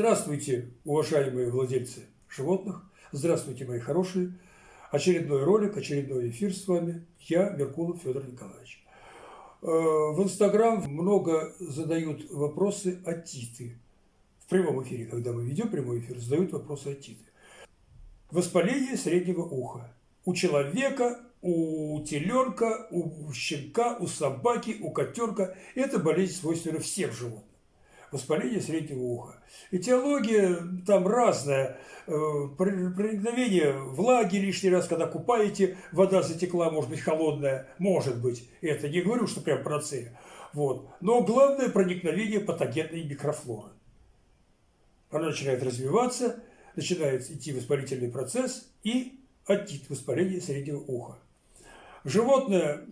Здравствуйте, уважаемые владельцы животных. Здравствуйте, мои хорошие. Очередной ролик, очередной эфир с вами. Я, Меркулов Федор Николаевич. Э, в Инстаграм много задают вопросы о титы. В прямом эфире, когда мы ведем прямой эфир, задают вопросы о титы. Воспаление среднего уха. У человека, у теленка, у щенка, у собаки, у котенка. Это болезнь свойственна всем животным воспаление среднего уха. Этиология там разная. Э, проникновение влаги лишний раз, когда купаете, вода затекла, может быть, холодная, может быть. Это не говорю, что прям панацея. Вот. Но главное проникновение патогенной микрофлоры. Она начинает развиваться, начинает идти воспалительный процесс и отит, воспаление среднего уха. Животное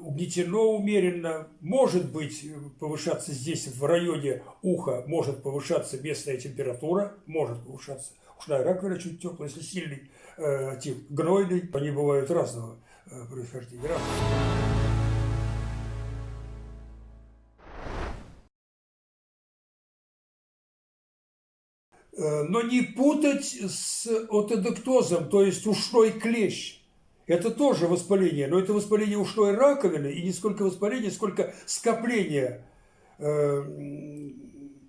угнетено умеренно, может быть повышаться здесь в районе уха, может повышаться местная температура, может повышаться ушная раковина чуть теплая, если сильный э, тип гнойный, они бывают разного э, происхождения. Э, но не путать с отодектозом, то есть ушной клещ. Это тоже воспаление, но это воспаление ушной раковины, и не сколько воспаление, сколько скопление э,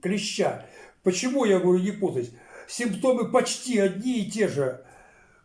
клеща. Почему я говорю не путать? Симптомы почти одни и те же.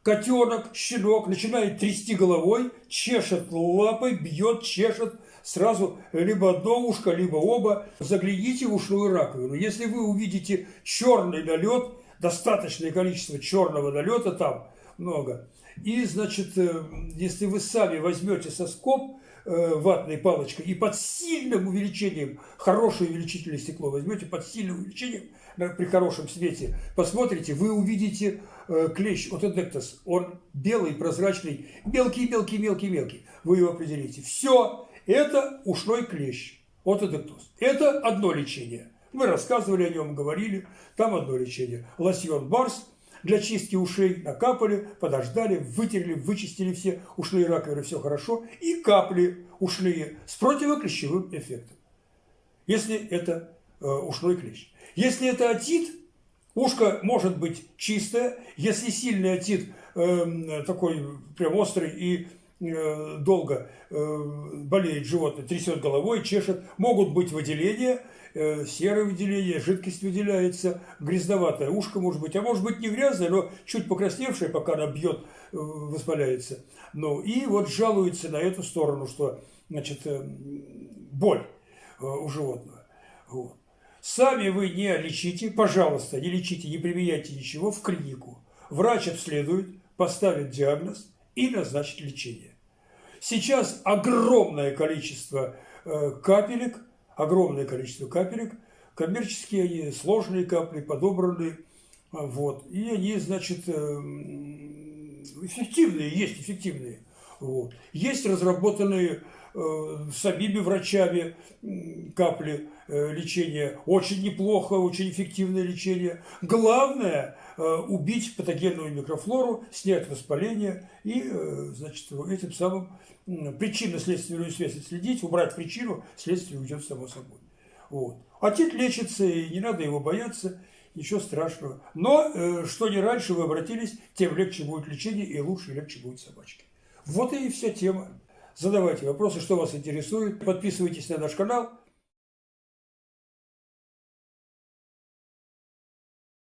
Котенок, щенок начинает трясти головой, чешет лапой, бьет, чешет сразу либо одно ушко, либо оба. Загляните в ушную раковину. Если вы увидите черный налет, достаточное количество черного налета там много, и, значит, э, если вы сами возьмете соскоб э, ватной палочкой и под сильным увеличением, хорошее увеличительное стекло возьмете, под сильным увеличением, при хорошем свете, посмотрите, вы увидите э, клещ отодектос. Он белый, прозрачный, мелкий-мелкий-мелкий-мелкий. Вы его определите. Все, это ушной клещ, отодектоз. Это одно лечение. Мы рассказывали о нем, говорили. Там одно лечение. Лосьон Барс – для чистки ушей накапали, подождали, вытерли, вычистили все ушные раковины, все хорошо, и капли ушные с противоклещевым эффектом, если это э, ушной клещ. Если это отит, ушко может быть чистое, если сильный отит э, такой прям острый и долго э, болеет животное, трясет головой, чешет, могут быть выделения – Э, серое выделение, жидкость выделяется, грязноватое ушко может быть, а может быть не грязное, но чуть покрасневшее, пока она бьет, э, воспаляется. Ну, и вот жалуется на эту сторону, что, значит, э, боль у животного. Вот. Сами вы не лечите, пожалуйста, не лечите, не применяйте ничего в клинику. Врач обследует, поставит диагноз и назначит лечение. Сейчас огромное количество капелек огромное количество капелек. Коммерческие они сложные капли, подобранные. Вот. И они, значит, эм, эффективные, есть эффективные. Вот. Есть разработанные э, самими врачами капли э, лечения. Очень неплохо, очень эффективное лечение. Главное э, убить патогенную микрофлору, снять воспаление и, значит, этим самым причинно-следственную связь отследить, убрать причину, следствие уйдет само собой. Вот. Отит лечится, и не надо его бояться, ничего страшного. Но, что не раньше вы обратились, тем легче будет лечение, и лучше и легче будет собачке. Вот и вся тема. Задавайте вопросы, что вас интересует. Подписывайтесь на наш канал.